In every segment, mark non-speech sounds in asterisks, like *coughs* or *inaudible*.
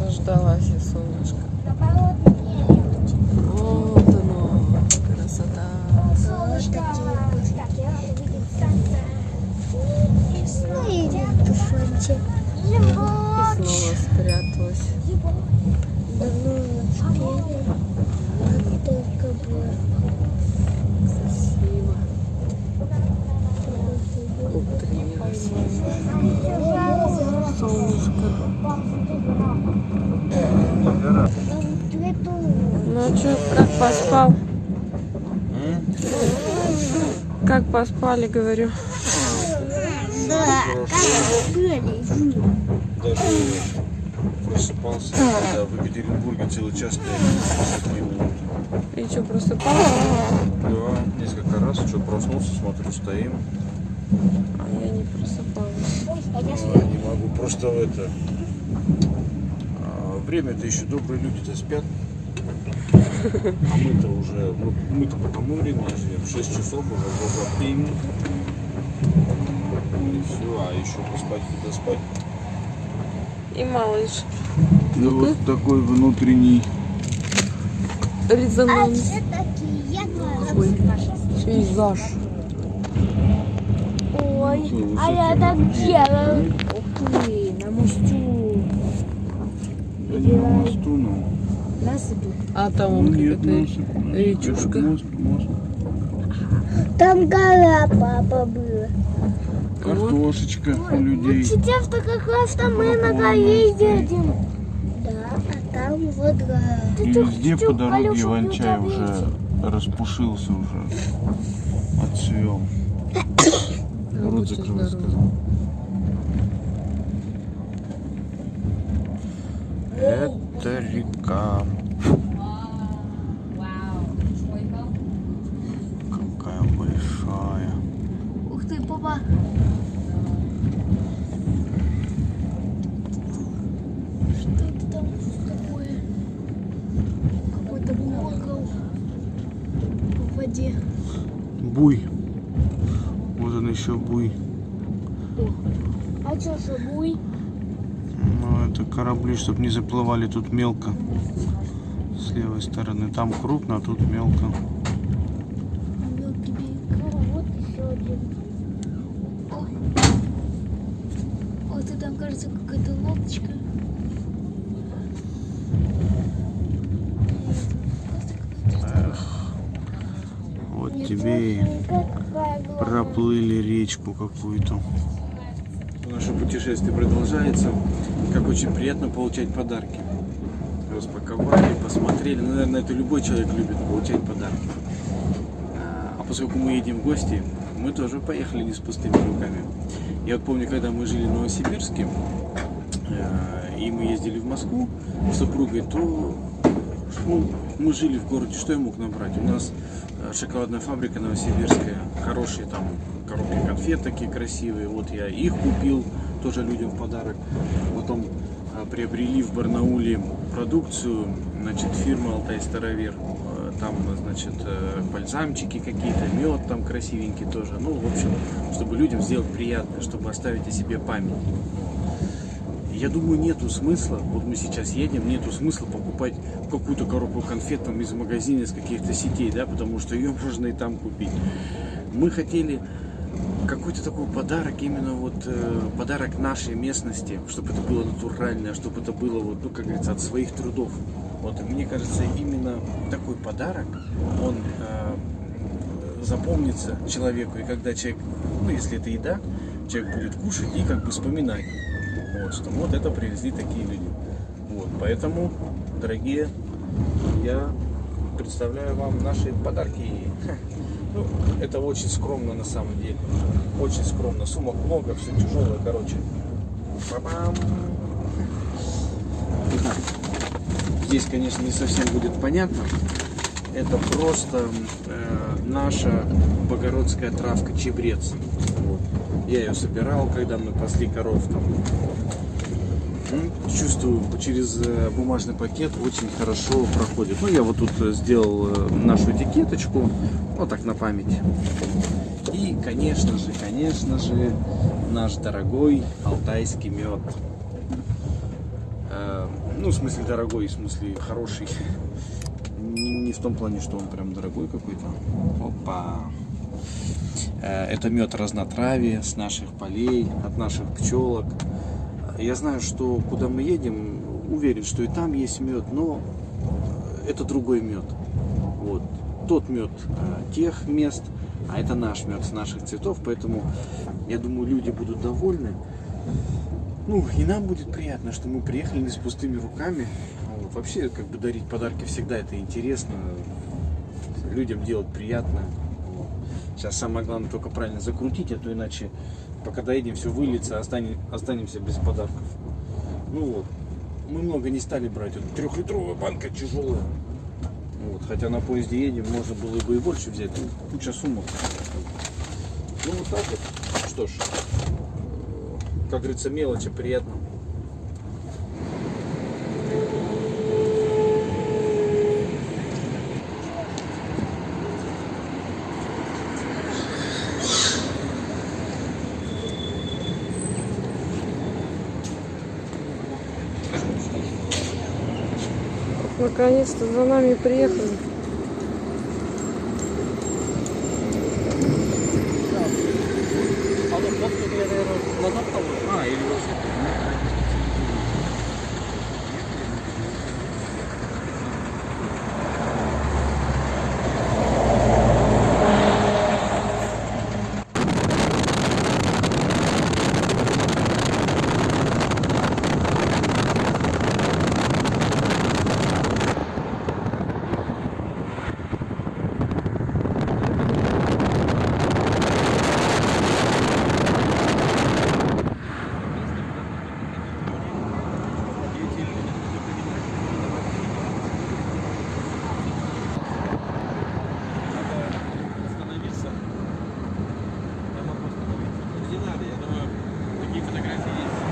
Дождалась я солнышко. Вот оно, красота. И снова спряталась. Красиво. Утренилась. Солнышко. Ну а что, как поспал? Как поспали, говорю. Даже просыпался, когда в Екатеринбурге целый час стояли 50 минут. И что, просыпался? Да, несколько раз, что проснулся, смотрю, стоим. А я не просыпалась. А, не могу, просто в это... а, Время-то еще добрые люди-то спят. А мы-то уже, ну, мы-то по тому времени живем, 6 часов уже, вот времени. И все, а еще поспать, куда спать. И малыш. Ну вот такой внутренний Резонанс. Пейзаж. Ой, а я так делаю. Ух ты, на мосту. Да не на мосту, но... Насыпи. А там вот Нет, какая-то речушка. Мост, мост. Там гора, папа, была. Картошечка у людей. Сейчас-то как раз там мы на горе едем. Да, а там вот гора. И везде по дороге иван-чай уже распушился уже. Отцвел. *coughs* Рот закрывай, сказал. Это река. Какая большая. Ух ты, папа. Что это там такое? Какой-то колокол в воде. Буй. Вот он еще буй. А что, шабуй? Ну, это корабли, чтобы не заплывали тут мелко. С левой стороны. Там крупно, а тут мелко. Вот еще один. Ой. Вот и там, кажется, какая-то лодочка. Вот тебе проплыли речку какую-то. Наше путешествие продолжается. Как очень приятно получать подарки. Распаковали, посмотрели. Ну, наверное, это любой человек любит получать подарки. А а поскольку мы едем в гости, мы тоже поехали не с пустыми руками. Я вот помню, когда мы жили в Новосибирске, э, и мы ездили в Москву с супругой, то ну, мы жили в городе, что я мог набрать? У нас э, шоколадная фабрика новосибирская, хорошие там коробки конфет такие красивые. Вот я их купил, тоже людям в подарок. Потом э, приобрели в Барнауле продукцию, значит, фирма Алтай Старовер. Э, Там, значит, э, бальзамчики какие-то, мед там красивенький тоже. Ну, в общем, чтобы людям сделать приятно, чтобы оставить о себе память. Я думаю, нету смысла, вот мы сейчас едем, нету смысла покупать какую-то коробку конфет там из магазина, из каких-то сетей, да, потому что ее можно и там купить. Мы хотели какой-то такой подарок, именно вот э, подарок нашей местности, чтобы это было натуральное, чтобы это было вот, ну, как говорится, от своих трудов. Вот, мне кажется, именно такой подарок, он э, запомнится человеку, и когда человек, ну, если это еда, человек будет кушать и как бы вспоминать, вот, что вот это привезли такие люди. Вот, поэтому, дорогие, я представляю вам наши подарки. Ну, это очень скромно на самом деле. Очень скромно. Сумок много, все тяжелое, короче. Здесь, конечно, не совсем будет понятно. Это просто э, наша богородская травка чебрец. Вот. Я ее собирал, когда мы пасли коров там. М, Чувствую, через э, бумажный пакет очень хорошо проходит. Ну, я вот тут э, сделал э, нашу этикеточку, вот так на память. И конечно же, конечно же, наш дорогой алтайский мед. Ну, в смысле дорогой, в смысле хороший. Не, в том плане, что он прям дорогой какой-то. Опа. Это мед разнотравия с наших полей, от наших пчелок. Я знаю, что куда мы едем, уверен, что и там есть мед, но это другой мед. Вот. Тот мед э, тех мест, а это наш мед с наших цветов, поэтому я думаю, люди будут довольны. Ну, и нам будет приятно, что мы приехали не с пустыми руками. Вот. Вообще, как бы дарить подарки всегда это интересно. Людям делать приятно. Сейчас самое главное только правильно закрутить, а то иначе, пока доедем, все выльется, останем- останемся без подарков. Ну вот, мы много не стали брать. Вот трехлитровая банка тяжелая. Вот, хотя на поезде едем, можно было бы и больше взять. Ну, куча сумок. Ну вот так вот. Что ж, как говорится, мелочи приятно. Наконец-то за нами приехали. А, или вообще. остановиться. Я могу остановиться. Не надо, я думаю, такие фотографии есть.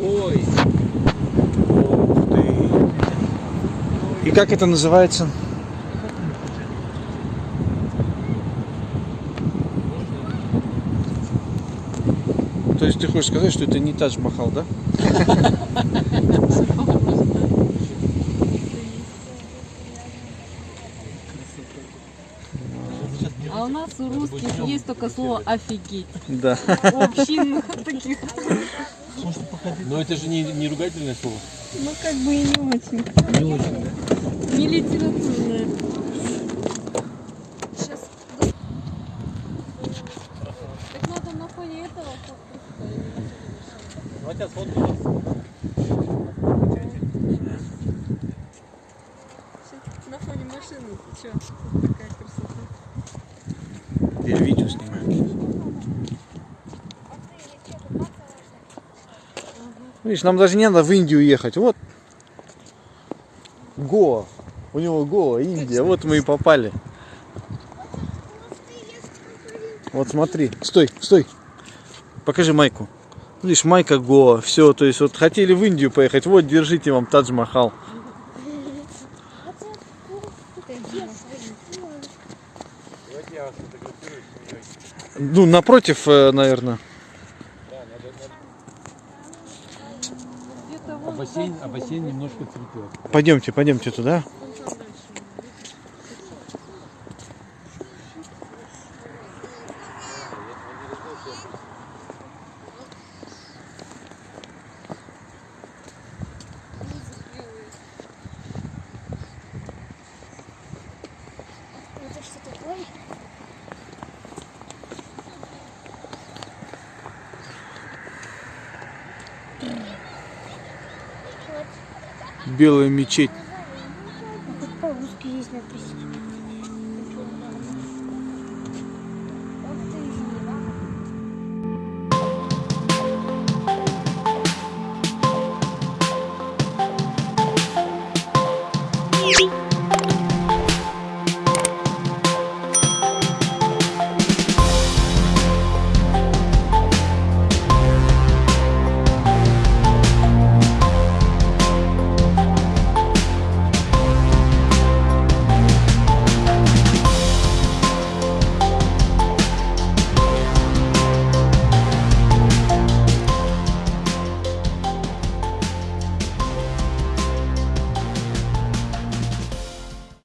Ой, Ух ты. И как это называется? То есть ты хочешь сказать, что это не Тадж Махал, да? А у нас у русских есть только слово офигеть. Да. Общинных таких. Но это же не, не ругательное слово. Ну как бы и не очень. Не очень, да? Не литературное. Так надо на фоне этого Давайте я сфоткаю вас. На фоне машины. Че? Такая красота. Я видео снимаю. Видишь, нам даже не надо в Индию ехать. Вот. Гоа. У него Гоа, Индия. Вот мы и попали. Вот смотри. Стой, стой. Покажи майку. Видишь, майка Гоа. Все, то есть вот хотели в Индию поехать. Вот, держите вам Тадж Махал. Давайте я вас фотографирую с семьей. Ну, напротив, наверное. Бассейн, а бассейн немножко цветет. Пойдемте, пойдемте туда. Это что такое? Белая мечеть.